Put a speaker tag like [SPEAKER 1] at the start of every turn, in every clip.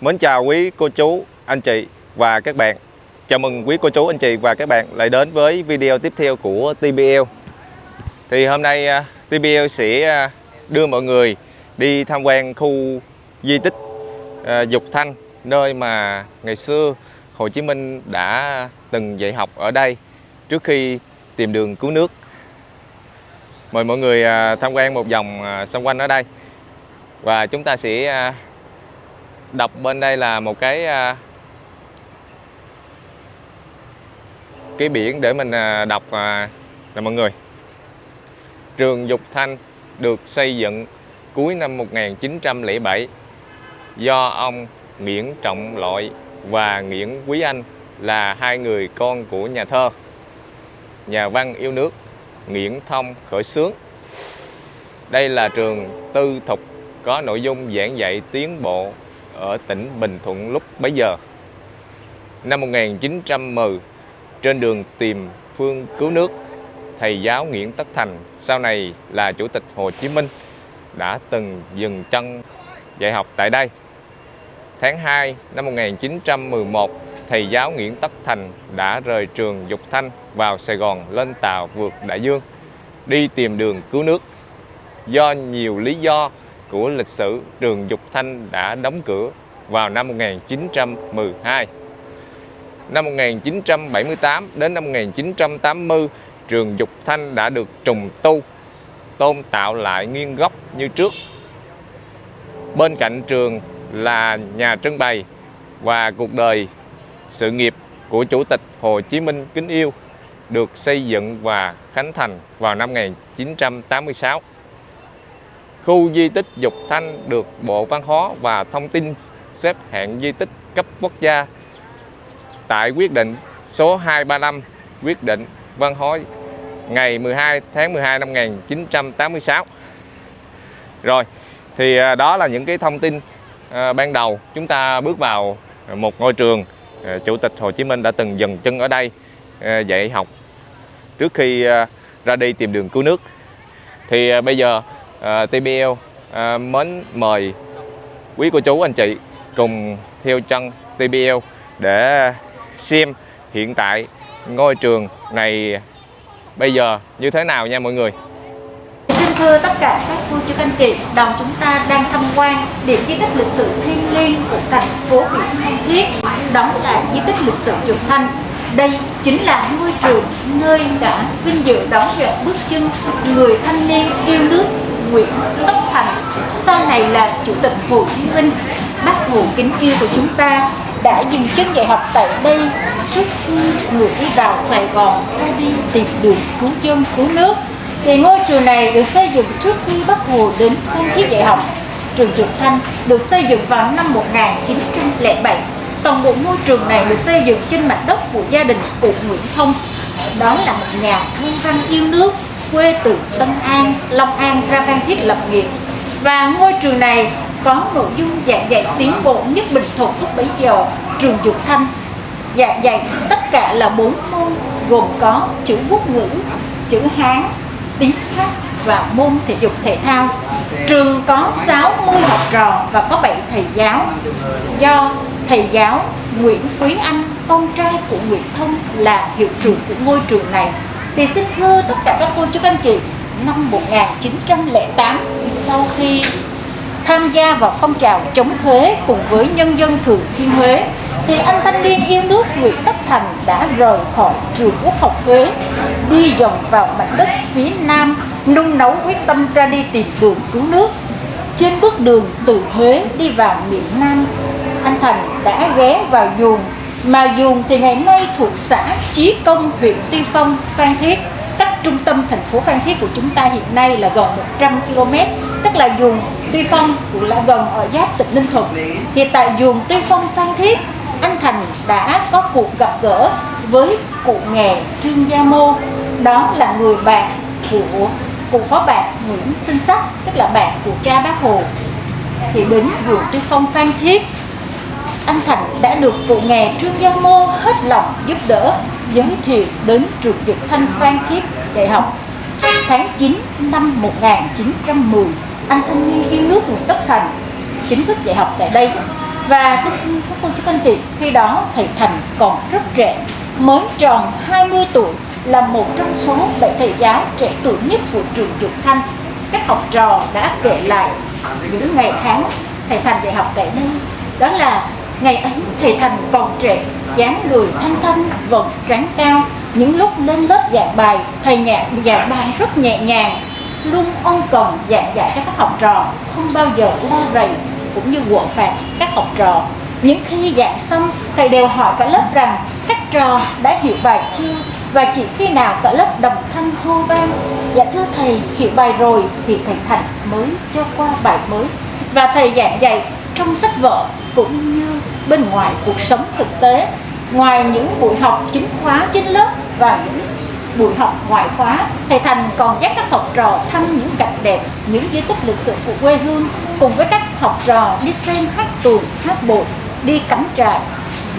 [SPEAKER 1] Mến chào quý cô chú, anh chị và các bạn. Chào mừng quý cô chú, anh chị và các bạn lại đến với video tiếp theo của TBL Thì hôm nay à, TBL sẽ à, đưa mọi người đi tham quan khu di tích à, Dục Thanh Nơi mà ngày xưa Hồ Chí Minh đã từng dạy học ở đây trước khi tìm đường cứu nước. Mời mọi người tham quan một vòng xung quanh ở đây. Và chúng ta sẽ đọc bên đây là một cái à, cái biển để mình à, đọc là nè mọi người. Trường Dục Thanh được xây dựng cuối năm 1907 do ông Nguyễn Trọng Lội và Nguyễn Quý Anh là hai người con của nhà thơ. Nhà văn yêu nước Nguyễn Thông khởi xướng đây là trường tư thục có nội dung giảng dạy tiến bộ ở tỉnh Bình Thuận lúc bấy giờ. Năm 1910, trên đường tìm phương cứu nước, thầy giáo Nguyễn Tất Thành, sau này là Chủ tịch Hồ Chí Minh, đã từng dừng chân dạy học tại đây. Tháng 2 năm 1911, thầy giáo Nguyễn Tất Thành đã rời trường Dục Thanh vào Sài Gòn lên tàu vượt đại dương, đi tìm đường cứu nước. Do nhiều lý do của lịch sử trường Dục Thanh đã đóng cửa vào năm 1912. Năm 1978 đến năm 1980, trường Dục Thanh đã được trùng tu, tôn tạo lại nguyên gốc như trước. Bên cạnh trường là nhà trưng bày và cuộc đời sự nghiệp của Chủ tịch Hồ Chí Minh kính yêu được xây dựng và khánh thành vào năm 1986. Khu di tích Dục Thanh được Bộ Văn hóa và Thông tin xếp hạng di tích cấp quốc gia tại quyết định số 235 quyết định văn hóa ngày 12 tháng 12 năm 1986 rồi, thì à, đó là những cái thông tin à, ban đầu. Chúng ta bước vào một ngôi trường à, Chủ tịch Hồ Chí Minh đã từng dừng chân ở đây dạy học trước khi ra đi tìm đường cứu nước. Thì bây giờ À, TBL à, mến mời quý cô chú anh chị cùng theo chân TBL để xem hiện tại ngôi trường này bây giờ như thế nào nha mọi người
[SPEAKER 2] Xin thưa tất cả các cô chú anh chị, đoàn chúng ta đang tham quan điểm di tích lịch sử thiêng liêng của thành phố Vĩnh Phan Thiết, đó là di tích lịch sử trường Thanh. Đây chính là ngôi trường nơi đã vinh dự đón nhận bước chân người thanh niên yêu nước Nguyễn Tất Thành, sau này là Chủ tịch Hồ Chí Minh. Bác Hồ kính yêu của chúng ta đã dừng chân dạy học tại đây trước khi người đi vào Sài Gòn hay đi tìm đường cứu dân cứu nước. Thì ngôi trường này được xây dựng trước khi bác Hồ đến Phan Thiết dạy học. Trường Trực Thanh được xây dựng vào năm 1907 toàn bộ ngôi trường này được xây dựng trên mảnh đất của gia đình cụ Nguyễn Thông. Đó là một nhà thương văn yêu nước quê từ Tân An, Long An ra Phan Thiết lập nghiệp và ngôi trường này có nội dung giảng dạy tiến bộ nhất Bình Thuận lúc bấy giờ trường Dục Thanh giảng dạy tất cả là bốn môn gồm có chữ quốc ngữ, chữ Hán, tiếng Pháp và môn thể dục thể thao. Trường có 60 học trò và có 7 thầy giáo. Do thầy giáo Nguyễn Quý Anh, con trai của Nguyễn Thông là hiệu trưởng của ngôi trường này. Thì xin thưa tất cả các cô chú các anh chị, năm 1908 sau khi tham gia vào phong trào chống thuế cùng với nhân dân Thừa Thiên Huế thì anh thanh niên yêu nước Nguyễn Tất Thành đã rời khỏi trường quốc học Huế đi dòng vào mảnh đất phía Nam nung nấu quyết tâm ra đi tìm đường cứu nước. Trên bước đường từ Huế đi vào miền Nam anh Thành đã ghé vào dùng mà Duồng thì ngày nay thuộc xã Chí Công, huyện Tuy Phong, Phan Thiết, cách trung tâm thành phố Phan Thiết của chúng ta hiện nay là gần 100 km tức là Duồng Tuy Phong cũng là gần ở giáp tỉnh Ninh Thuận. Thì tại Duồng Tuy Phong, Phan Thiết, anh Thành đã có cuộc gặp gỡ với cụ nghề Trương Gia Mô. Đó là người bạn của, cụ phó bạn Nguyễn Sinh Sắc, tức là bạn của cha bác Hồ. Thì đến Duồng Tuy Phong, Phan Thiết anh Thành đã được cụ nghề Trương Gia Mô hết lòng giúp đỡ, giới thiệu đến trường Dục Thanh Phan Thiết đại học. Tháng 9 năm 1910 anh thanh niên yêu nước Nguyễn Tất Thành chính thức dạy học tại đây. Và xin các cô chú anh chị, khi đó thầy Thành còn rất trẻ, mới tròn 20 tuổi, là một trong số bảy thầy giáo trẻ tuổi nhất của trường Dục Thanh. Các học trò đã kể lại những ngày tháng thầy Thành dạy học tại đây, đó là ngày ấy, thầy Thành còn trẻ, dáng người thanh thanh vầng trắng cao. Những lúc lên lớp giảng bài, thầy nhạc giảng bài rất nhẹ nhàng. Luôn ân cần giảng dạy cho các học trò, không bao giờ la rầy cũng như quộ phạt các học trò. Những khi giảng xong, thầy đều hỏi cả lớp rằng, các trò đã hiểu bài chưa? Và chỉ khi nào cả lớp đồng thanh hô vang dạ thưa thầy, hiểu bài rồi thì thầy thành mới cho qua bài mới. Và thầy giảng dạy trong sách vở cũng như bên ngoài cuộc sống thực tế. Ngoài những buổi học chính khóa trên lớp và những buổi học ngoại khóa, thầy thành còn dắt các học trò thăm những cảnh đẹp, những di tích lịch sử của quê hương, cùng với các học trò đi xem hát tuồng, hát bội, đi cắm trại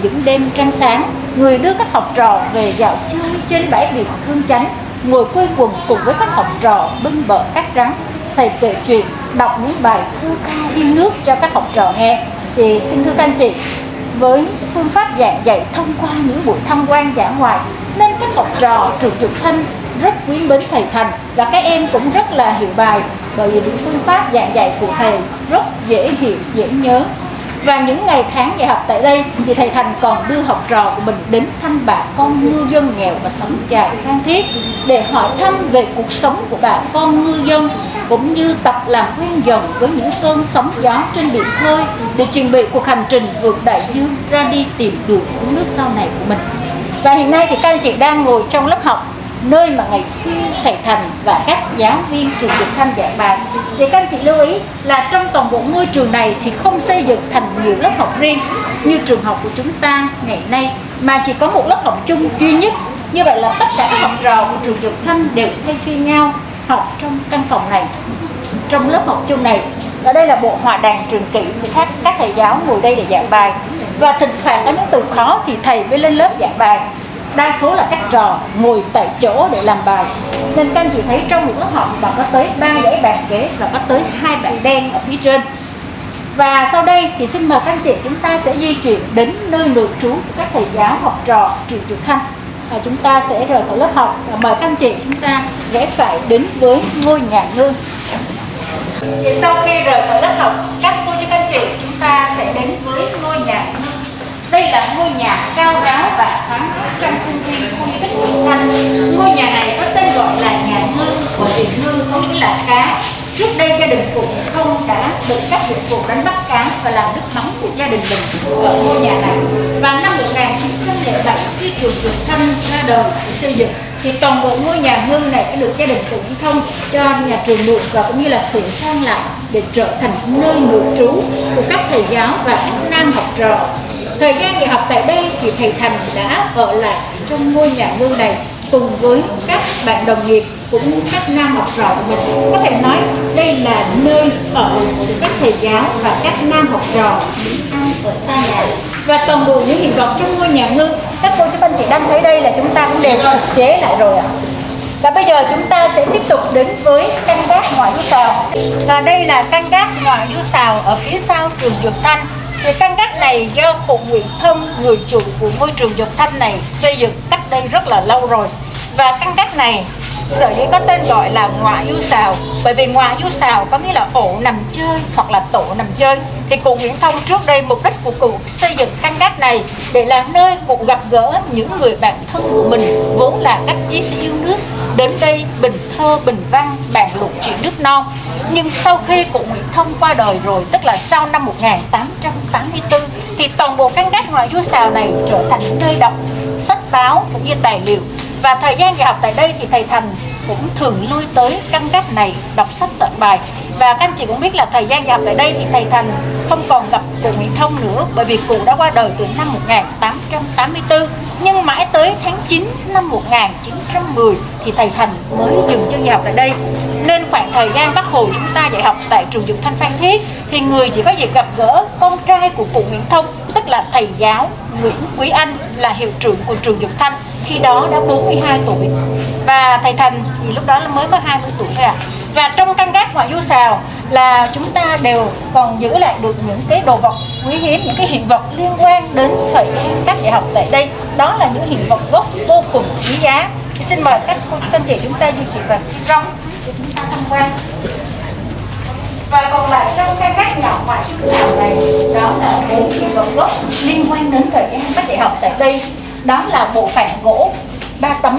[SPEAKER 2] những đêm trăng sáng, người đưa các học trò về dạo chơi trên bãi biển hương chánh, ngồi quây quần cùng với các học trò bên bờ cát trắng. Thầy kể chuyện, đọc những bài thơ ca yêu nước cho các học trò nghe thì xin thưa các anh chị với phương pháp giảng dạy thông qua những buổi tham quan giảng ngoại nên các học trò trường Dục Thanh rất quý mến thầy Thành và các em cũng rất là hiểu bài bởi vì những phương pháp giảng dạy của thầy rất dễ hiểu, dễ nhớ và những ngày tháng dạy học tại đây, thì thầy Thành còn đưa học trò của mình đến thăm bà con ngư dân nghèo và sống chài Phan Thiết, để hỏi thăm về cuộc sống của bà con ngư dân, cũng như tập làm quen dần với những cơn sóng gió trên biển khơi, để chuẩn bị cuộc hành trình vượt đại dương ra đi tìm đường uống nước sau này của mình. Và hiện nay thì các anh chị đang ngồi trong lớp học nơi mà ngày xưa thầy Thành và các giáo viên trường Dục Thanh giảng bài. Thì các anh chị lưu ý là trong toàn bộ ngôi trường này thì không xây dựng thành nhiều lớp học riêng như trường học của chúng ta ngày nay, mà chỉ có một lớp học chung duy nhất. Như vậy là tất cả các học trò của trường Dục Thanh đều thay phiên nhau học trong căn phòng này. Trong lớp học chung này, ở đây là bộ hòa đàn trường kỷ của các các thầy giáo ngồi đây để giảng bài. Và thỉnh thoảng có những từ khó thì thầy mới lên lớp giảng bài đa số là các trò ngồi tại chỗ để làm bài. Nên các anh chị thấy trong một lớp học mà có tới ba dãy bàn ghế và có tới hai bảng đen ở phía trên. Và sau đây thì xin mời các anh chị chúng ta sẽ di chuyển đến nơi nội trú của các thầy giáo học trò Triệu Trực Thanh và chúng ta sẽ rời khỏi lớp học và mời các anh chị chúng ta ghé phải đến với ngôi nhà ngư thì sau khi rời khỏi lớp học, các cô chú các anh chị chúng ta sẽ đến với ngôi nhà ngư đây là ngôi nhà cao ráo và thoáng mát trong khuôn viên khu di tích Vĩnh Thanh. Ngôi nhà này có tên gọi là nhà ngư của tiền ngư có nghĩa là cá. Trước đây gia đình cụ không đã được các dụng cụ đánh bắt cá và làm nước mắm của gia đình mình ở ngôi nhà này. Và năm 1907 khi trường Vĩnh Thanh ra đời để xây dựng, thì toàn bộ ngôi nhà ngư này đã được gia đình cụ Thông cho nhà trường mượn và cũng như là sửa sang lại để trở thành nơi nội trú của các thầy giáo và các nam học trò Thời gian nghỉ học tại đây thì thầy Thành đã ở lại trong ngôi nhà ngư này cùng với các bạn đồng nghiệp cũng như các nam học trò của mình. Có thể nói đây là nơi ở của các thầy giáo và các nam học trò những ăn ở xa nhà. Và toàn bộ những hiện vật trong ngôi nhà ngư các cô chú anh chị đang thấy đây là chúng ta cũng đều phục chế lại rồi ạ. Và bây giờ chúng ta sẽ tiếp tục đến với căn gác ngoại du xào. Và đây là căn gác ngoại du xào ở phía sau trường Dược Thanh thì căn gác này do cụ Nguyễn Thông, người chủ của ngôi trường Dục Thanh này xây dựng cách đây rất là lâu rồi. Và căn gác này sở dĩ có tên gọi là ngoại du xào bởi vì ngoại du xào có nghĩa là ổ nằm chơi hoặc là tổ nằm chơi, thì cụ Nguyễn Thông trước đây mục đích của cụ xây dựng căn gác này để là nơi cụ gặp gỡ những người bạn thân của mình, vốn là các chiến sĩ yêu nước. Đến đây bình thơ, bình văn, bàn luận chuyện nước non. Nhưng sau khi cụ Nguyễn Thông qua đời rồi, tức là sau năm 1884 thì toàn bộ căn gác ngoại du xào này trở thành nơi đọc sách báo cũng như tài liệu và thời gian dạy học tại đây thì thầy Thành cũng thường lui tới căn gác này, đọc sách, soạn bài. Và các anh chị cũng biết là thời gian dạy học tại đây thì thầy Thành không còn gặp cụ Nguyễn Thông nữa, bởi vì cụ đã qua đời từ năm 1884 nhưng mãi tới tháng 9 năm 1910 thì thầy Thành mới dừng chân dạy học tại đây. Nên khoảng thời gian Bắc Hồ chúng ta dạy học tại trường Dục Thanh Phan Thiết thì người chỉ có dịp gặp gỡ con trai của cụ Nguyễn Thông, tức là thầy giáo Nguyễn Quý Anh là hiệu trưởng của trường Dục Thanh khi đó đã 42 tuổi. Và thầy Thành thì lúc đó mới có 20 tuổi thôi à và trong căn gác ngoại du xào là chúng ta đều còn giữ lại được những cái đồ vật quý hiếm, những cái hiện vật liên quan đến thời gian các dạy học tại đây. Đó là những hiện vật gốc vô cùng quý giá. Thì xin mời các cô chú anh chị chúng ta di chuyển vào bên trong để chúng ta tham quan. Và còn lại trong căn gác nhỏ ngoài du sào này, đó là cái hiện vật gốc liên quan đến thời gian các dạy học tại đây đó là bộ phản gỗ ba tấm,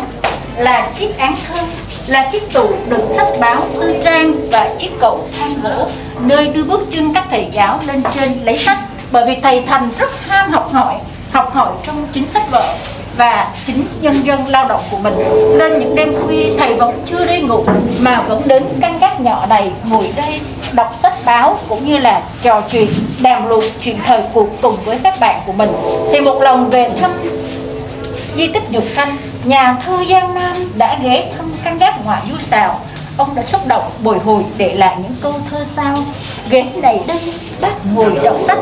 [SPEAKER 2] là chiếc án thơ là chiếc tủ đựng sách báo tư trang và chiếc cầu thang gỗ, nơi đưa bước chân các thầy giáo lên trên lấy sách. Bởi vì thầy thành rất ham học hỏi học hỏi trong chính sách vở và chính nhân dân lao động của mình. Nên những đêm khuya, thầy vẫn chưa đi ngủ, mà vẫn đến căn gác nhỏ này ngồi đây đọc sách báo cũng như là trò chuyện, đàm luận chuyện thời cuộc cùng với các bạn của mình. Thì một lần về thăm di tích Dục Thanh, nhà thơ Giang Nam đã ghé thăm căn gác ngoại du xào. Ông đã xúc động bồi hồi để lại những câu thơ sao. Ghế này đây, bác ngồi đọc sách.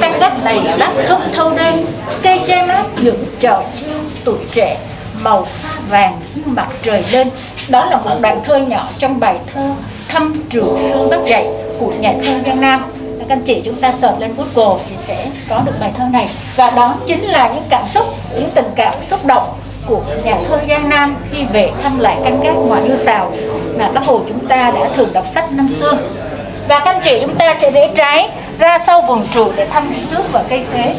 [SPEAKER 2] Căn gác này bác không thâu đêm. Cây che mát những trò chiêu tuổi trẻ. Màu vàng như mặt trời lên. Đó là một đoạn thơ nhỏ trong bài thơ Thăm trường xuân bác dạy của nhà thơ Giang Nam các anh chị chúng ta search lên Google thì sẽ có được bài thơ này. Và đó chính là những cảm xúc, những tình cảm xúc động của nhà thơ Giang Nam khi về thăm lại căn gác ngoài yêu xào mà bác Hồ chúng ta đã thường đọc sách năm xưa. Và các anh chị chúng ta sẽ rẽ trái ra sau vườn trụ để thăm những nước và cây khế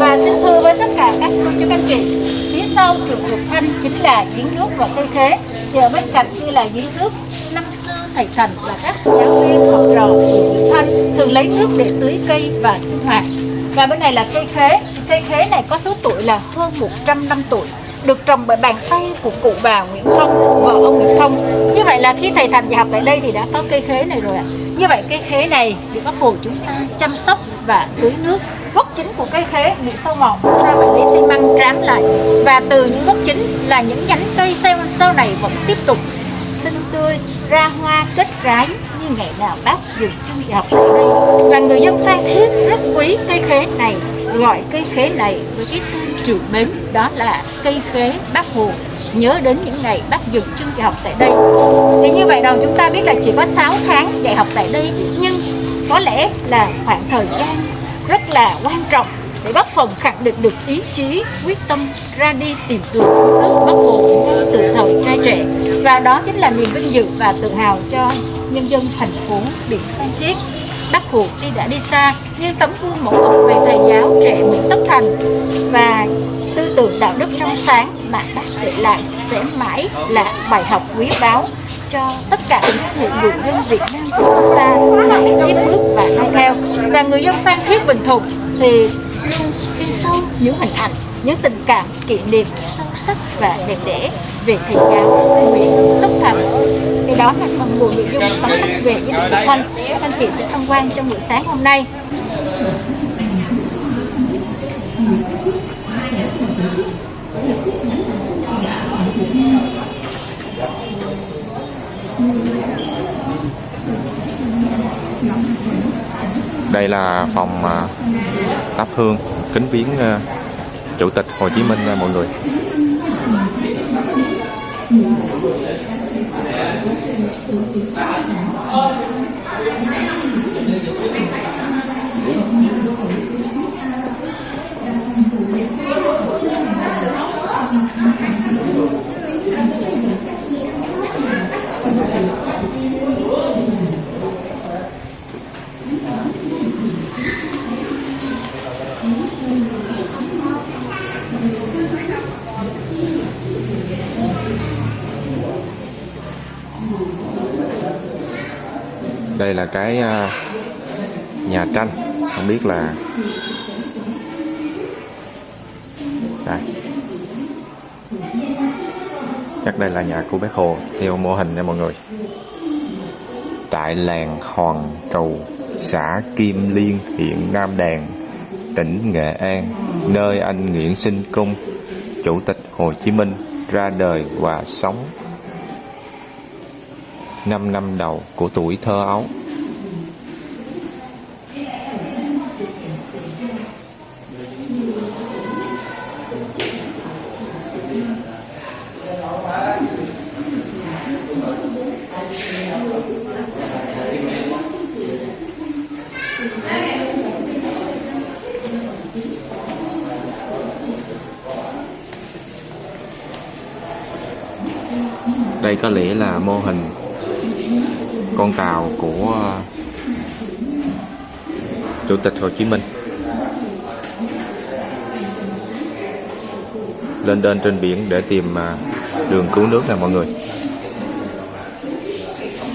[SPEAKER 2] và xin thưa với tất cả các cô chú các anh chị, phía sau trường Thục Thanh chính là giếng nước và cây khế chờ bên cạnh kia là giếng nước năm thầy Thành và các giáo viên học trò của Dục Thanh thường lấy nước để tưới cây và sinh hoạt. Và bên này là cây khế. Cây khế này có số tuổi là hơn 100 năm tuổi được trồng bởi bàn tay của cụ bà Nguyễn Thông và ông Nguyễn Thông. Như vậy là khi thầy Thành dạy học tại đây thì đã có cây khế này rồi ạ. Như vậy cây khế này được các hồ chúng ta chăm sóc và tưới nước. Gốc chính của cây khế bị sâu mòn chúng ta phải lấy xi măng trám lại. Và từ những gốc chính là những nhánh cây sau, sau này vẫn tiếp tục xinh tươi ra hoa kết trái như ngày nào bác dừng chân dạy học tại đây. Và người dân Phan Thiết rất quý cây khế này, gọi cây khế này với cái tên trường mến, đó là cây khế bác hồ. Nhớ đến những ngày bác dừng chân dạy học tại đây. Thì như vậy đầu chúng ta biết là chỉ có 6 tháng dạy học tại đây, nhưng có lẽ là khoảng thời gian rất là quan trọng để góp phần khẳng định được ý chí, quyết tâm ra đi tìm đường cứu nước bắc Bộ ngay từ thời trai trẻ. Và đó chính là niềm vinh dự và tự hào cho nhân dân thành phố biển phan thiết. Bác Hồ tuy đã đi xa nhưng tấm gương mẫu mực về thầy giáo trẻ Nguyễn Tất Thành. Và tư tưởng đạo đức trong sáng mà bác để lại sẽ mãi là bài học quý báu cho tất cả những người dân Việt Nam của chúng ta. Hãy tiếp bước và noi theo. Và người dân Phan Thiết Bình Thuận thì luôn in sâu những hình ảnh những tình cảm, kỷ niệm sâu sắc và đẹp đẽ về thầy giáo Nguyễn Tất Thành. Thì đó là phần bộ nội dung tóm tắt về những thực thanh. Các anh chị sẽ tham quan trong buổi sáng hôm nay.
[SPEAKER 1] Đây là phòng à, thắp hương kính viếng ờ, chủ tịch Hồ Chí Minh ờ, mọi người. Cái à, nhà tranh. Không biết là đây. Chắc đây là nhà của bác hồ, theo mô hình nha mọi người. Tại làng Hòn Trù xã Kim Liên, huyện Nam Đàn, tỉnh Nghệ An, nơi anh Nguyễn Sinh Cung chủ tịch Hồ Chí Minh, ra đời và sống 5 năm đầu của tuổi thơ ấu. đây có lẽ là mô hình con tàu của ờ, chủ tịch Hồ Chí Minh. Lên đên trên biển để tìm ờ, đường cứu nước nè mọi người.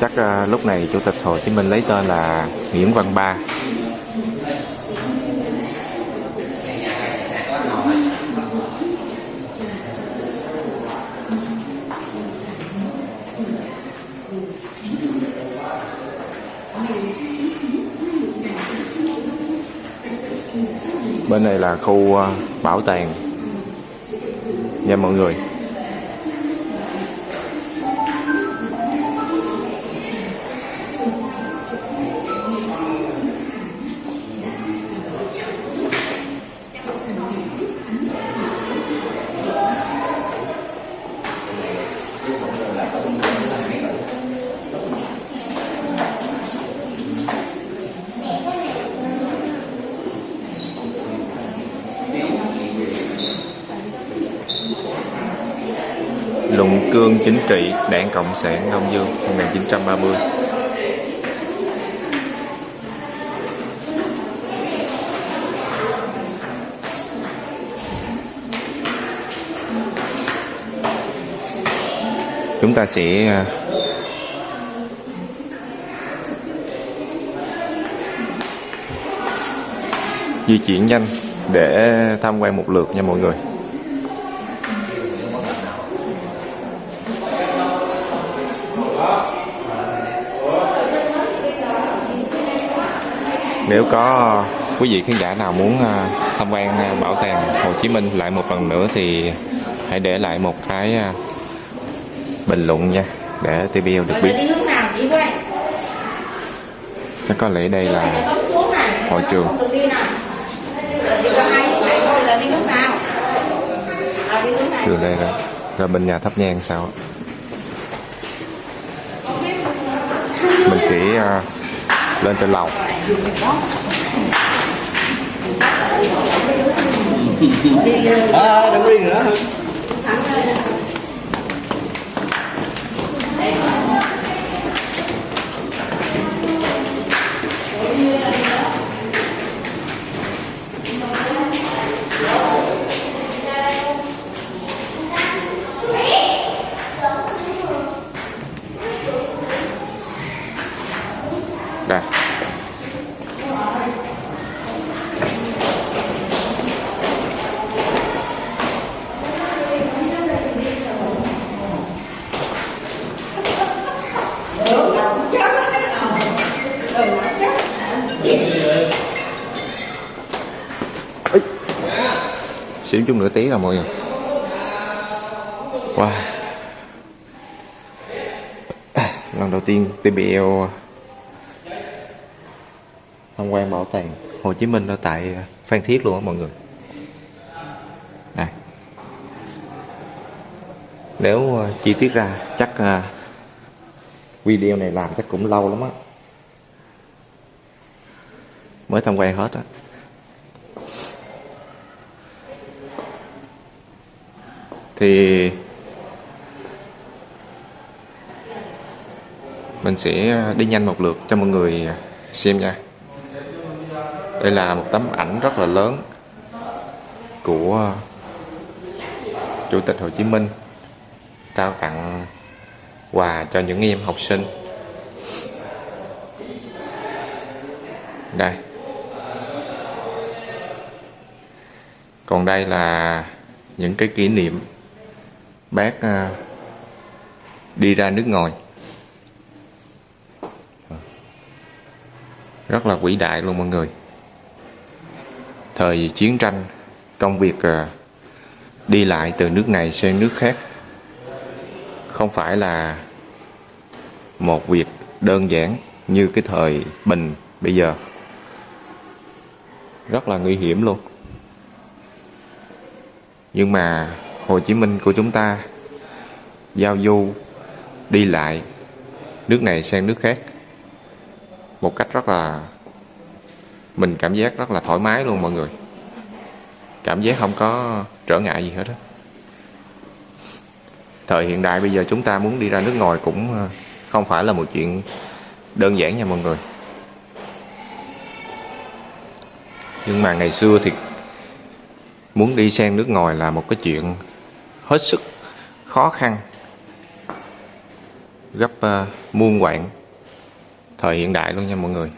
[SPEAKER 1] Chắc ờ, lúc này chủ tịch Hồ Chí Minh lấy tên là Nguyễn Văn Ba. Bên này là khu ờ, bảo tàng. Nha mọi người. Chính trị, đảng cộng sản đông dương 1930 chúng ta sẽ à, di chuyển nhanh để tham quan một lượt nha mọi người. Nếu có quý vị khán giả nào muốn à, tham quan à, bảo tàng Hồ Chí Minh lại một lần nữa thì hãy để lại một cái à, bình luận nha để TVL được biết. Chắc có lẽ đây là hội trường. Từ đây rồi. Rồi bên nhà thắp nhang sao? Mình sẽ lên trên lầu.
[SPEAKER 3] À, đừng riêng nữa.
[SPEAKER 1] Xíu chút nửa tí rồi mọi người. Wow. Lần đầu tiên TBL tham quan bảo tàng Hồ Chí Minh ở tại Phan Thiết luôn á mọi người. Này. Nếu ờ, chi tiết ra, chắc ờ, video này làm chắc cũng lâu lắm á. Mới tham quan hết á. Thì mình sẽ đi nhanh một lượt cho mọi người xem nha đây là một tấm ảnh rất là lớn của Chủ tịch Hồ Chí Minh trao tặng quà cho những em học sinh. Đây. Còn đây là những cái kỷ niệm bác à, đi ra nước ngoài. Rất là vĩ đại luôn mọi người. Thời chiến tranh công việc à, đi lại từ nước này sang nước khác không phải là một việc đơn giản như cái thời bình bây giờ. Rất là nguy hiểm luôn. Nhưng mà Hồ Chí Minh của chúng ta giao du, đi lại, nước này sang nước khác một cách rất là, mình cảm giác rất là thoải mái luôn mọi người cảm giác không có trở ngại gì hết đó. thời hiện đại bây giờ chúng ta muốn đi ra nước ngoài cũng ờ, không phải là một chuyện đơn giản nha mọi người nhưng mà ngày xưa thì muốn đi sang nước ngoài là một cái chuyện hết sức khó khăn gấp uh, muôn quạng thời hiện đại luôn nha mọi người.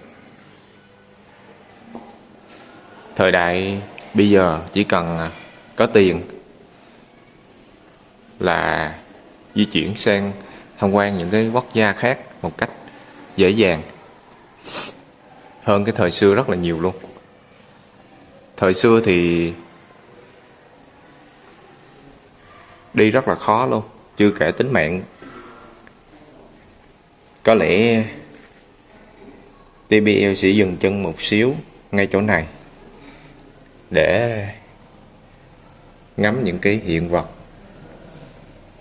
[SPEAKER 1] Thời đại bây giờ chỉ cần ờ, có tiền là di chuyển sang tham quan những cái quốc gia khác một cách dễ dàng hơn cái thời xưa rất là nhiều luôn. Thời xưa thì đi rất là khó luôn, chưa kể tính mạng có lẽ TBL sẽ dừng chân một xíu ngay chỗ này để ngắm những cái hiện vật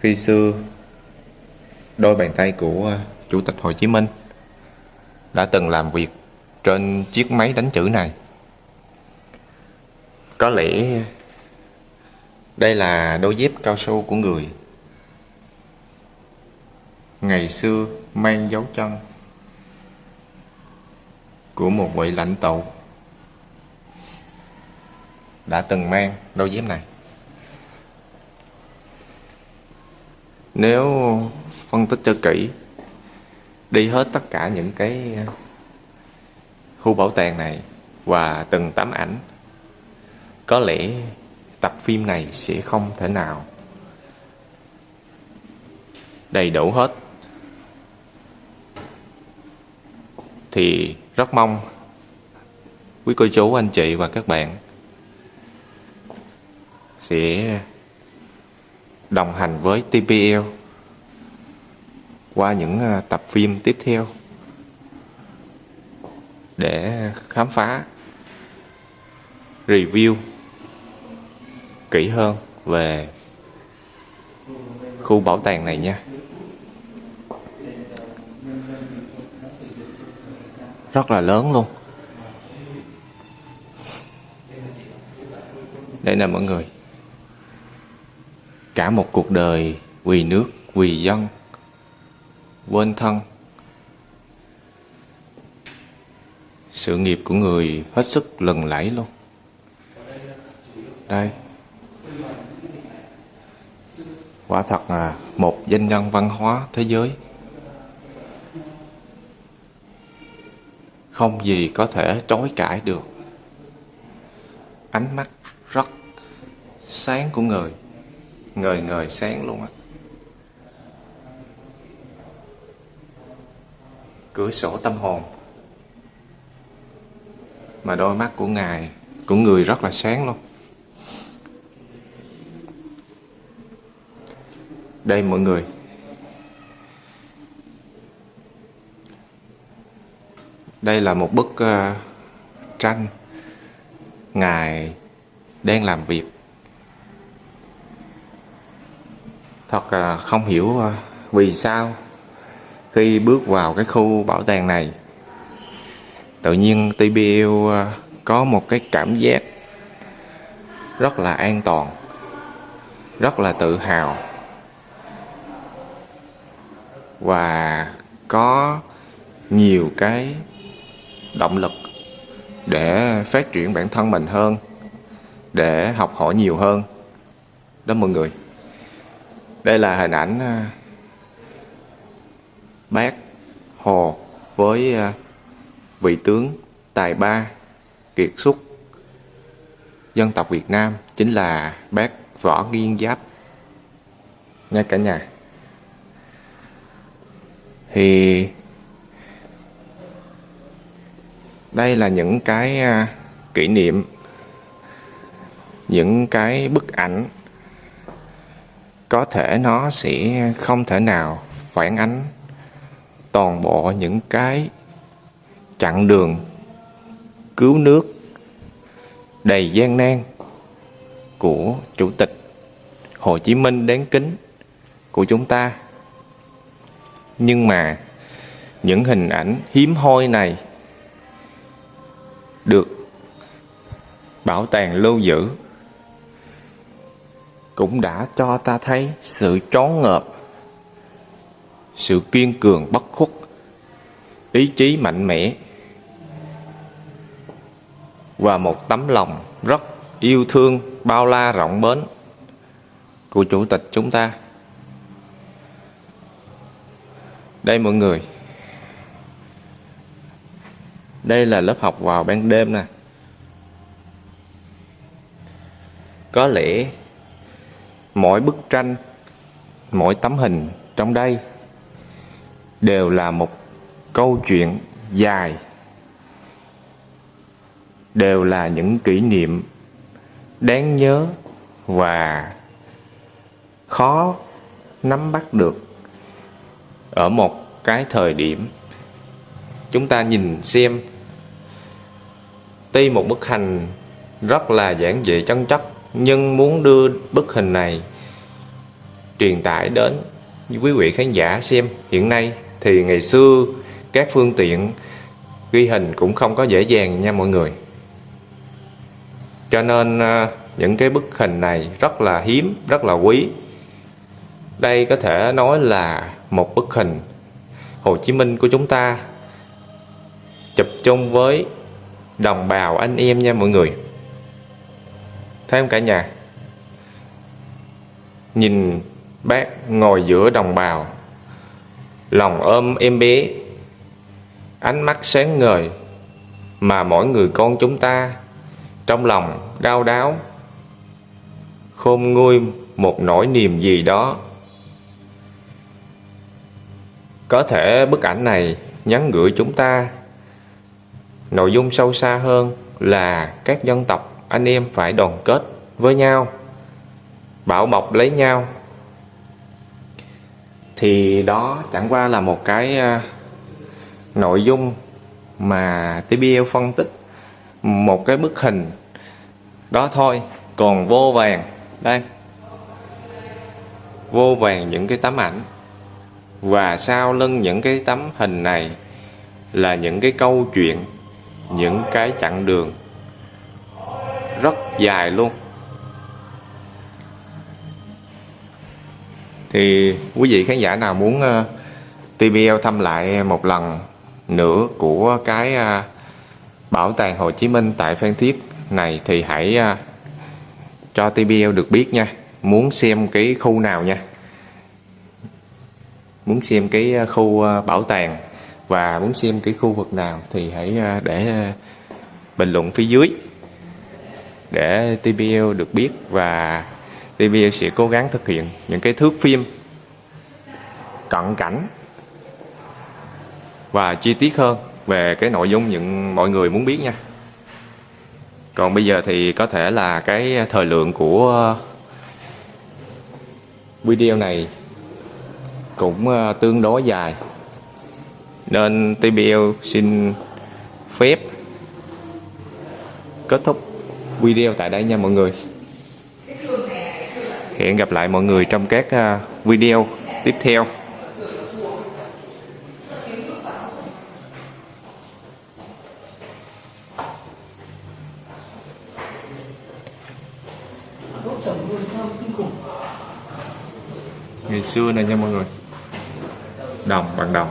[SPEAKER 1] khi xưa đôi bàn tay của Chủ tịch Hồ Chí Minh đã từng làm việc trên chiếc máy đánh chữ này. Có lẽ đây là đôi dép cao su của người. Ngày xưa, mang dấu chân của một vị lãnh tụ đã từng mang đôi dép này. Nếu phân tích cho kỹ, đi hết tất cả những cái ờ, khu bảo tàng này và từng tấm ảnh, có lẽ tập phim này sẽ không thể nào đầy đủ hết. Thì rất mong quý cô chú, anh chị và các bạn sẽ đồng hành với TPL qua những à, tập phim tiếp theo để khám phá, review kỹ hơn về khu bảo tàng này nha. Rất là lớn luôn. Đây nè mọi người. Cả một cuộc đời vì nước vì dân, quên thân. Sự nghiệp của người hết sức lừng lẫy luôn. Đây quả thật là một danh nhân văn hóa thế giới. Không gì có thể chối cãi được. Ánh mắt rất sáng của người, ngời ngời sáng luôn á. Cửa sổ tâm hồn. Mà đôi mắt của ngài, của người rất là sáng luôn. Đây mọi người. Đây là một bức uh, tranh. Ngài đang làm việc. Thật là không hiểu uh, vì sao khi bước vào cái khu bảo tàng này tự nhiên TBL ờ, có một cái cảm giác rất là an toàn rất là tự hào và có nhiều cái động lực để phát triển bản thân mình hơn, để học hỏi nhiều hơn. Đó mọi người. Đây là hình ảnh à, bác Hồ với à, vị tướng tài ba kiệt xuất, dân tộc Việt Nam, chính là bác Võ Nghiên Giáp. Nha cả nhà thì đây là những cái à, kỷ niệm, những cái bức ảnh có thể nó sẽ không thể nào phản ánh toàn bộ những cái chặng đường cứu nước đầy gian nan của chủ tịch Hồ Chí Minh đáng kính của chúng ta. Nhưng mà những hình ảnh hiếm hoi này được bảo tàng lưu giữ cũng đã cho ta thấy sự trón ngợp, sự kiên cường bất khuất, ý chí mạnh mẽ và một tấm lòng rất yêu thương bao la rộng mến của chủ tịch chúng ta. Đây mọi người. Đây là lớp học vào ban đêm nè. Có lẽ mỗi bức tranh, mỗi tấm hình trong đây đều là một câu chuyện dài đều là những kỷ niệm đáng nhớ và khó nắm bắt được ở một cái thời điểm. Chúng ta nhìn xem. Tuy một bức hình rất là giản dị chân chất, nhưng muốn đưa bức hình này truyền tải đến quý vị khán giả xem, hiện nay thì ngày xưa các phương tiện ghi hình cũng không có dễ dàng nha mọi người. Cho nên à, những cái bức hình này rất là hiếm, rất là quý. Đây có thể nói là một bức hình. Hồ Chí Minh của chúng ta chụp chung với đồng bào anh em nha mọi người. Thấy không cả nhà? Nhìn bác ngồi giữa đồng bào, lòng ôm em bé, ánh mắt sáng ngời mà mỗi người con chúng ta trong lòng đau đáo khôn nguôi một nỗi niềm gì đó có thể bức ảnh này nhắn gửi chúng ta. Nội dung sâu xa hơn là các dân tộc, anh em phải đoàn kết với nhau, bảo bọc lấy nhau. Thì đó chẳng qua là một cái à, nội dung mà TBL phân tích, một cái bức hình đó thôi. Còn vô vàng, đây. Vô vàng những cái tấm ảnh và sau lưng những cái tấm hình này là những cái câu chuyện những cái chặng đường rất dài luôn. Thì quý vị khán giả nào muốn ờ, uh, TBL thăm lại một lần nữa của cái uh, bảo tàng Hồ Chí Minh tại Phan Thiết này thì hãy uh, cho TBL được biết nha. Muốn xem cái khu nào nha muốn xem cái à, khu à, bảo tàng và muốn xem cái khu vực nào thì hãy à, để bình luận phía dưới để TBL được biết và TBL sẽ cố gắng thực hiện những cái thước phim cận cảnh và chi tiết hơn về cái nội dung những mọi người muốn biết nha. Còn bây giờ thì có thể là cái thời lượng của video này cũng ờ, tương đối dài. Nên TBL xin phép kết thúc video tại đây nha mọi người. Hẹn gặp lại mọi người trong các ờ, video tiếp theo. Ngày xưa này nha mọi người đồng, bằng đồng.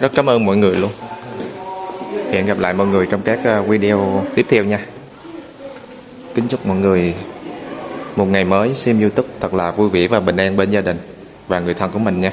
[SPEAKER 1] Rất cảm ơn mọi người luôn. Hẹn gặp lại mọi người trong các ờ, video tiếp theo nha. Kính chúc mọi người một ngày mới, xem youtube thật là vui vẻ và bình an bên gia đình và người thân của mình nha.